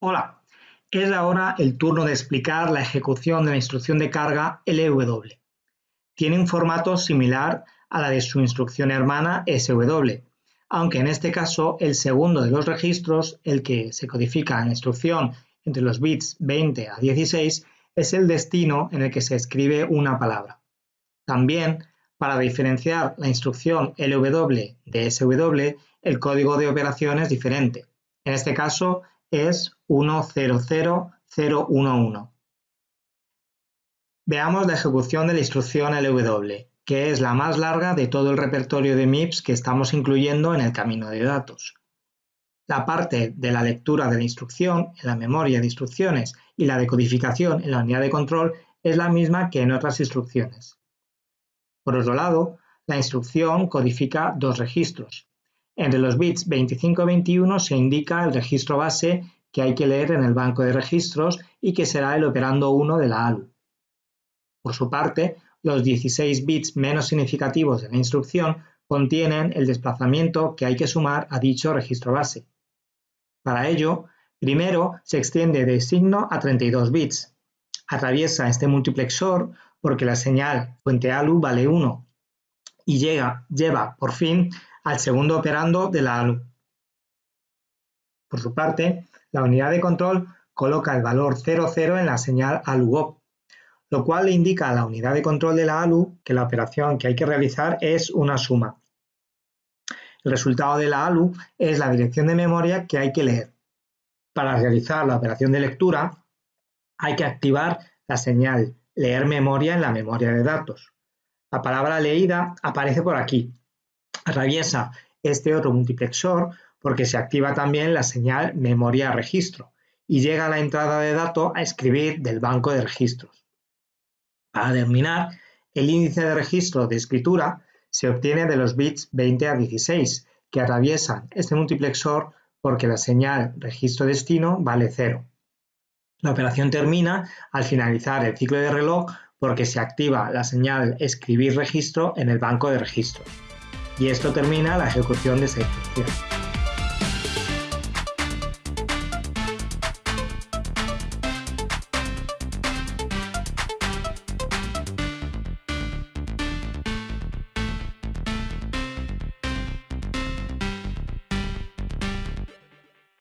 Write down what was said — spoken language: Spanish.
Hola, es ahora el turno de explicar la ejecución de la instrucción de carga LW. Tiene un formato similar a la de su instrucción hermana SW, aunque en este caso el segundo de los registros, el que se codifica en la instrucción entre los bits 20 a 16, es el destino en el que se escribe una palabra. También, para diferenciar la instrucción LW de SW, el código de operación es diferente. En este caso, es 100011. Veamos la ejecución de la instrucción LW, que es la más larga de todo el repertorio de MIPS que estamos incluyendo en el camino de datos. La parte de la lectura de la instrucción en la memoria de instrucciones y la decodificación en la unidad de control es la misma que en otras instrucciones. Por otro lado, la instrucción codifica dos registros, entre los bits 25 y 21 se indica el registro base que hay que leer en el banco de registros y que será el operando 1 de la ALU. Por su parte, los 16 bits menos significativos de la instrucción contienen el desplazamiento que hay que sumar a dicho registro base. Para ello, primero se extiende de signo a 32 bits. Atraviesa este multiplexor porque la señal fuente ALU vale 1 y llega, lleva, por fin, al segundo operando de la ALU. Por su parte, la unidad de control coloca el valor 00 en la señal ALU-OP, lo cual le indica a la unidad de control de la ALU que la operación que hay que realizar es una suma. El resultado de la ALU es la dirección de memoria que hay que leer. Para realizar la operación de lectura, hay que activar la señal leer memoria en la memoria de datos. La palabra leída aparece por aquí, Atraviesa este otro multiplexor porque se activa también la señal memoria registro y llega a la entrada de datos a escribir del banco de registros. Para terminar, el índice de registro de escritura se obtiene de los bits 20 a 16 que atraviesan este multiplexor porque la señal registro destino vale 0. La operación termina al finalizar el ciclo de reloj porque se activa la señal escribir registro en el banco de registros y esto termina la ejecución de esta instrucción.